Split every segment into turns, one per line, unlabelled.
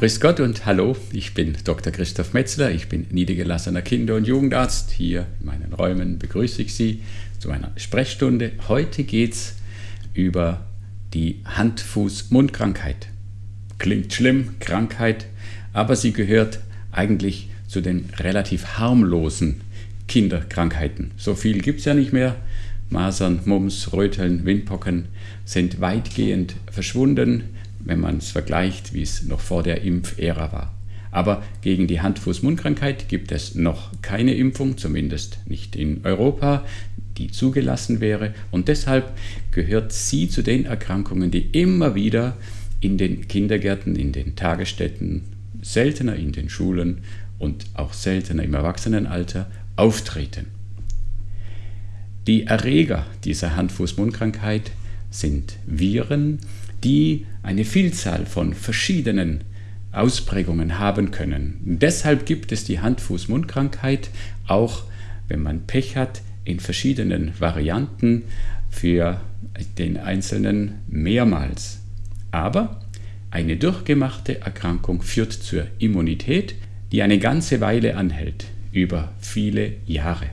Grüß Gott und hallo, ich bin Dr. Christoph Metzler, ich bin niedergelassener Kinder- und Jugendarzt. Hier in meinen Räumen begrüße ich Sie zu einer Sprechstunde. Heute geht es über die Hand-Fuß-Mund-Krankheit. Klingt schlimm, Krankheit, aber sie gehört eigentlich zu den relativ harmlosen Kinderkrankheiten. So viel gibt es ja nicht mehr. Masern, Mumps, Röteln, Windpocken sind weitgehend verschwunden wenn man es vergleicht, wie es noch vor der Impfära war. Aber gegen die Hand-Fuß-Mund-Krankheit gibt es noch keine Impfung, zumindest nicht in Europa, die zugelassen wäre. Und deshalb gehört sie zu den Erkrankungen, die immer wieder in den Kindergärten, in den Tagesstätten, seltener in den Schulen und auch seltener im Erwachsenenalter auftreten. Die Erreger dieser Hand-Fuß-Mund-Krankheit sind Viren, die eine Vielzahl von verschiedenen Ausprägungen haben können. Deshalb gibt es die Hand-Fuß-Mund-Krankheit auch, wenn man Pech hat, in verschiedenen Varianten für den Einzelnen mehrmals. Aber eine durchgemachte Erkrankung führt zur Immunität, die eine ganze Weile anhält, über viele Jahre.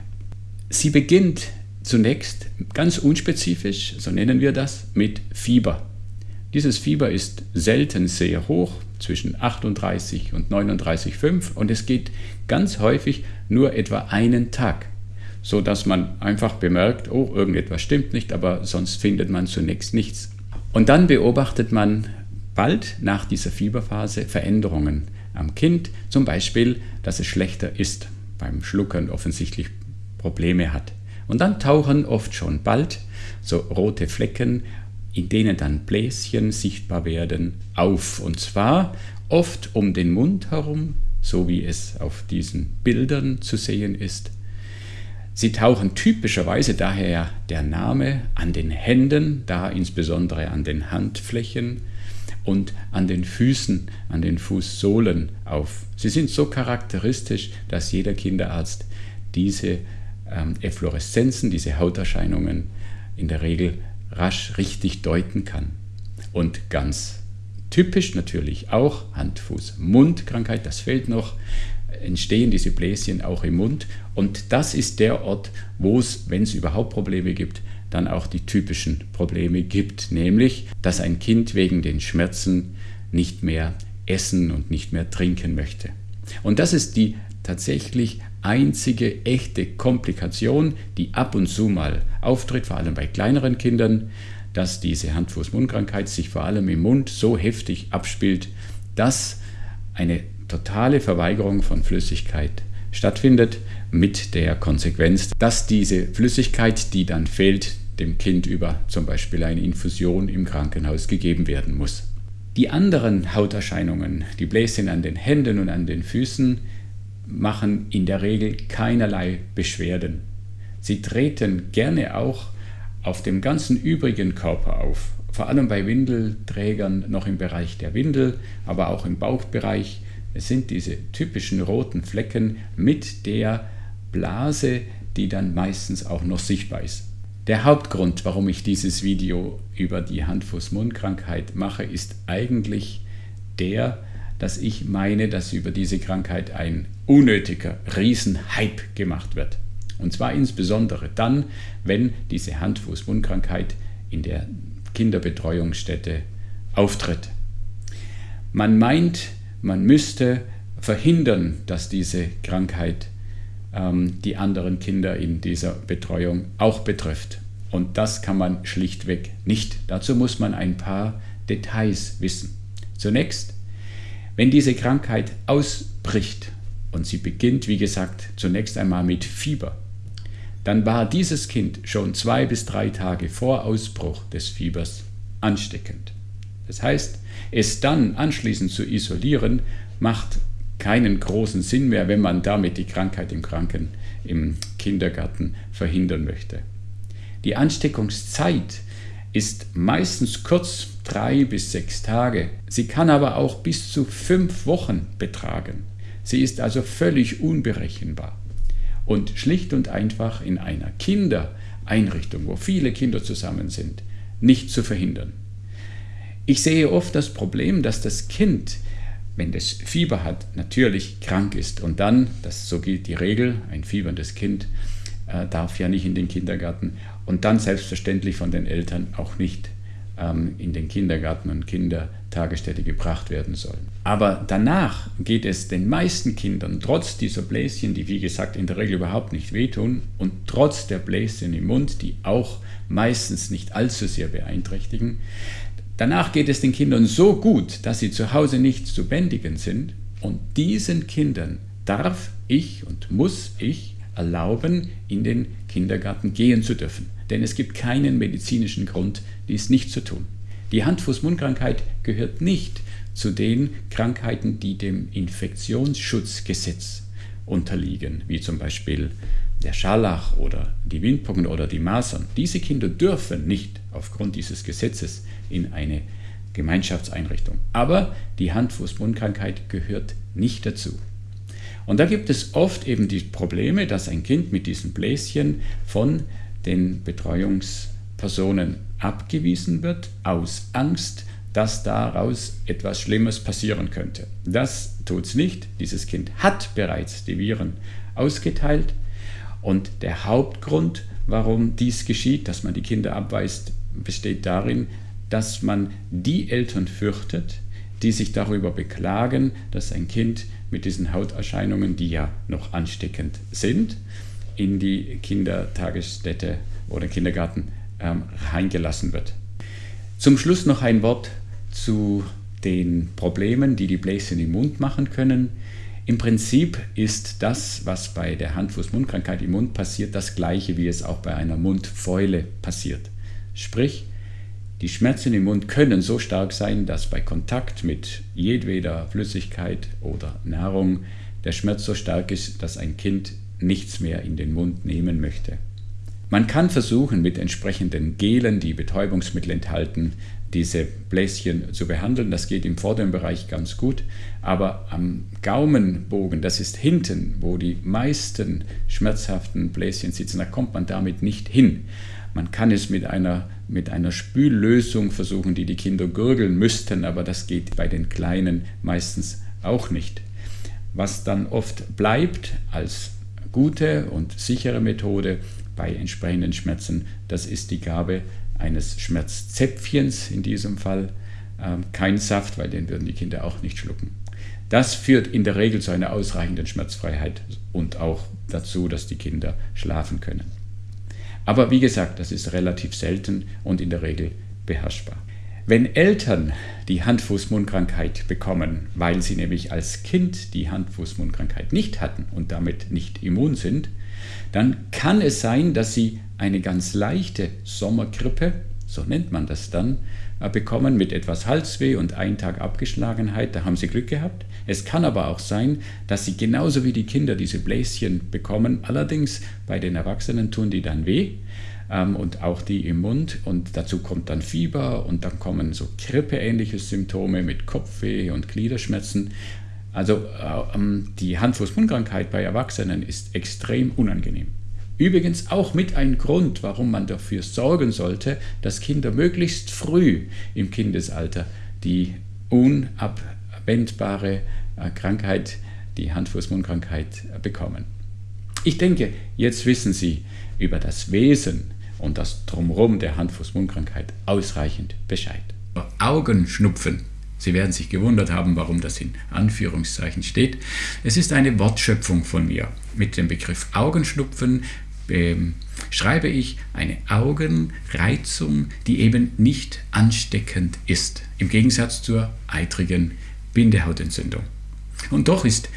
Sie beginnt zunächst ganz unspezifisch, so nennen wir das, mit Fieber. Dieses Fieber ist selten sehr hoch, zwischen 38 und 39,5 und es geht ganz häufig nur etwa einen Tag, so dass man einfach bemerkt, oh, irgendetwas stimmt nicht, aber sonst findet man zunächst nichts. Und dann beobachtet man bald nach dieser Fieberphase Veränderungen am Kind, zum Beispiel, dass es schlechter ist, beim Schluckern offensichtlich Probleme hat. Und dann tauchen oft schon bald so rote Flecken in denen dann Bläschen sichtbar werden, auf. Und zwar oft um den Mund herum, so wie es auf diesen Bildern zu sehen ist. Sie tauchen typischerweise daher der Name an den Händen, da insbesondere an den Handflächen und an den Füßen, an den Fußsohlen auf. Sie sind so charakteristisch, dass jeder Kinderarzt diese ähm, Effloreszenzen, diese Hauterscheinungen in der Regel rasch richtig deuten kann. Und ganz typisch natürlich auch Hand-Fuß-Mund-Krankheit, das fehlt noch, entstehen diese Bläschen auch im Mund. Und das ist der Ort, wo es, wenn es überhaupt Probleme gibt, dann auch die typischen Probleme gibt, nämlich dass ein Kind wegen den Schmerzen nicht mehr essen und nicht mehr trinken möchte. Und das ist die tatsächlich einzige echte Komplikation, die ab und zu mal auftritt, vor allem bei kleineren Kindern, dass diese Hand-Fuß-Mund-Krankheit sich vor allem im Mund so heftig abspielt, dass eine totale Verweigerung von Flüssigkeit stattfindet, mit der Konsequenz, dass diese Flüssigkeit, die dann fehlt, dem Kind über zum Beispiel eine Infusion im Krankenhaus gegeben werden muss. Die anderen Hauterscheinungen, die Bläschen an den Händen und an den Füßen, machen in der Regel keinerlei Beschwerden. Sie treten gerne auch auf dem ganzen übrigen Körper auf, vor allem bei Windelträgern noch im Bereich der Windel, aber auch im Bauchbereich. Es sind diese typischen roten Flecken mit der Blase, die dann meistens auch noch sichtbar ist. Der Hauptgrund, warum ich dieses Video über die Hand-Fuß-Mund-Krankheit mache, ist eigentlich der, dass ich meine, dass über diese Krankheit ein unnötiger Riesenhype gemacht wird. Und zwar insbesondere dann, wenn diese Hand-Fuß-Mund-Krankheit in der Kinderbetreuungsstätte auftritt. Man meint, man müsste verhindern, dass diese Krankheit ähm, die anderen Kinder in dieser Betreuung auch betrifft. Und das kann man schlichtweg nicht. Dazu muss man ein paar Details wissen. Zunächst wenn diese Krankheit ausbricht und sie beginnt, wie gesagt, zunächst einmal mit Fieber, dann war dieses Kind schon zwei bis drei Tage vor Ausbruch des Fiebers ansteckend. Das heißt, es dann anschließend zu isolieren, macht keinen großen Sinn mehr, wenn man damit die Krankheit im Kranken im Kindergarten verhindern möchte. Die Ansteckungszeit ist meistens kurz drei bis sechs Tage. Sie kann aber auch bis zu fünf Wochen betragen. Sie ist also völlig unberechenbar und schlicht und einfach in einer Kindereinrichtung, wo viele Kinder zusammen sind, nicht zu verhindern. Ich sehe oft das Problem, dass das Kind wenn es Fieber hat, natürlich krank ist und dann, das so gilt die Regel, ein fieberndes Kind äh, darf ja nicht in den Kindergarten und dann selbstverständlich von den Eltern auch nicht in den Kindergarten und Kindertagesstätte gebracht werden sollen. Aber danach geht es den meisten Kindern trotz dieser Bläschen, die wie gesagt in der Regel überhaupt nicht wehtun und trotz der Bläschen im Mund, die auch meistens nicht allzu sehr beeinträchtigen, Danach geht es den Kindern so gut, dass sie zu Hause nicht zu bändigen sind. Und diesen Kindern darf ich und muss ich erlauben, in den Kindergarten gehen zu dürfen. Denn es gibt keinen medizinischen Grund, dies nicht zu tun. Die Hand-Fuß-Mund-Krankheit gehört nicht zu den Krankheiten, die dem Infektionsschutzgesetz unterliegen, wie zum Beispiel der Scharlach oder die Windpocken oder die Masern. Diese Kinder dürfen nicht aufgrund dieses Gesetzes in eine Gemeinschaftseinrichtung. Aber die Hand-Fuß-Mund-Krankheit gehört nicht dazu. Und da gibt es oft eben die Probleme, dass ein Kind mit diesen Bläschen von den Betreuungspersonen abgewiesen wird, aus Angst, dass daraus etwas Schlimmes passieren könnte. Das tut es nicht. Dieses Kind hat bereits die Viren ausgeteilt. Und der Hauptgrund, warum dies geschieht, dass man die Kinder abweist, besteht darin, dass man die Eltern fürchtet, die sich darüber beklagen, dass ein Kind mit diesen Hauterscheinungen, die ja noch ansteckend sind, in die Kindertagesstätte oder Kindergarten ähm, reingelassen wird. Zum Schluss noch ein Wort zu den Problemen, die die Bläschen im Mund machen können. Im Prinzip ist das, was bei der Hand-Fuß-Mund-Krankheit im Mund passiert, das gleiche, wie es auch bei einer Mundfäule passiert. Sprich, die Schmerzen im Mund können so stark sein, dass bei Kontakt mit jedweder Flüssigkeit oder Nahrung der Schmerz so stark ist, dass ein Kind nichts mehr in den Mund nehmen möchte. Man kann versuchen, mit entsprechenden Gelen, die Betäubungsmittel enthalten, diese Bläschen zu behandeln. Das geht im vorderen Bereich ganz gut, aber am Gaumenbogen, das ist hinten, wo die meisten schmerzhaften Bläschen sitzen, da kommt man damit nicht hin. Man kann es mit einer, mit einer Spüllösung versuchen, die die Kinder gurgeln müssten, aber das geht bei den Kleinen meistens auch nicht. Was dann oft bleibt als gute und sichere Methode bei entsprechenden Schmerzen, das ist die Gabe eines Schmerzzäpfchens in diesem Fall. Ähm, kein Saft, weil den würden die Kinder auch nicht schlucken. Das führt in der Regel zu einer ausreichenden Schmerzfreiheit und auch dazu, dass die Kinder schlafen können. Aber wie gesagt, das ist relativ selten und in der Regel beherrschbar. Wenn Eltern die Hand-Fuß-Mund-Krankheit bekommen, weil sie nämlich als Kind die Hand-Fuß-Mund-Krankheit nicht hatten und damit nicht immun sind, dann kann es sein, dass sie eine ganz leichte Sommergrippe, so nennt man das dann, bekommen mit etwas Halsweh und einen Tag Abgeschlagenheit, da haben sie Glück gehabt. Es kann aber auch sein, dass sie genauso wie die Kinder diese Bläschen bekommen, allerdings bei den Erwachsenen tun die dann weh ähm, und auch die im Mund und dazu kommt dann Fieber und dann kommen so grippeähnliche Symptome mit Kopfweh und Gliederschmerzen. Also äh, ähm, die Hand-Fuß-Mund-Krankheit bei Erwachsenen ist extrem unangenehm. Übrigens auch mit ein Grund, warum man dafür sorgen sollte, dass Kinder möglichst früh im Kindesalter die unabwendbare äh, Krankheit, die Hand-Fuß-Mund-Krankheit äh, bekommen. Ich denke, jetzt wissen Sie über das Wesen und das Drumherum der Hand-Fuß-Mund-Krankheit ausreichend Bescheid. Augenschnupfen. Sie werden sich gewundert haben, warum das in Anführungszeichen steht. Es ist eine Wortschöpfung von mir. Mit dem Begriff Augenschnupfen ähm, schreibe ich eine Augenreizung, die eben nicht ansteckend ist, im Gegensatz zur eitrigen Bindehautentzündung. Und doch ist